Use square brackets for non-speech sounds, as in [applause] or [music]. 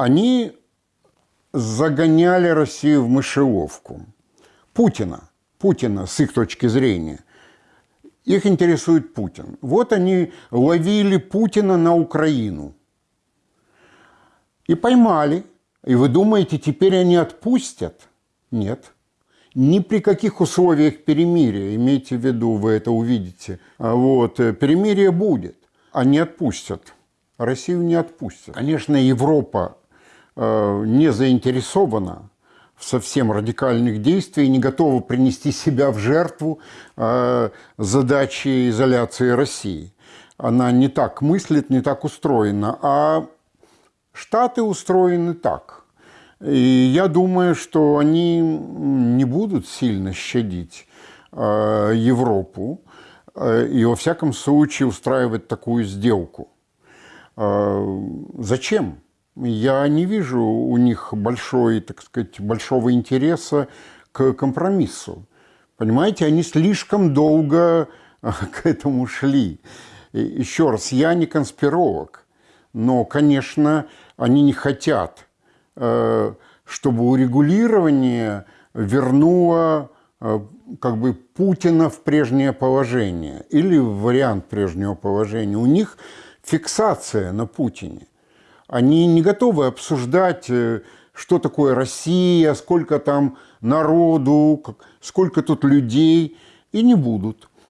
Они загоняли Россию в мышеловку. Путина, Путина с их точки зрения. Их интересует Путин. Вот они ловили Путина на Украину. И поймали. И вы думаете, теперь они отпустят? Нет. Ни при каких условиях перемирия, имейте в виду, вы это увидите. А Вот, э, перемирие будет. Они отпустят. Россию не отпустят. Конечно, Европа не заинтересована в совсем радикальных действий, не готова принести себя в жертву э, задачи изоляции России. Она не так мыслит, не так устроена. А Штаты устроены так. И я думаю, что они не будут сильно щадить э, Европу э, и, во всяком случае, устраивать такую сделку. Э, зачем? Я не вижу у них большой, так сказать, большого интереса к компромиссу. Понимаете, они слишком долго [laughs] к этому шли. Еще раз, я не конспиролог, но, конечно, они не хотят, э, чтобы урегулирование вернуло э, как бы Путина в прежнее положение или в вариант прежнего положения. У них фиксация на Путине. Они не готовы обсуждать, э, что такое Россия, сколько там народу, сколько тут людей, и не будут.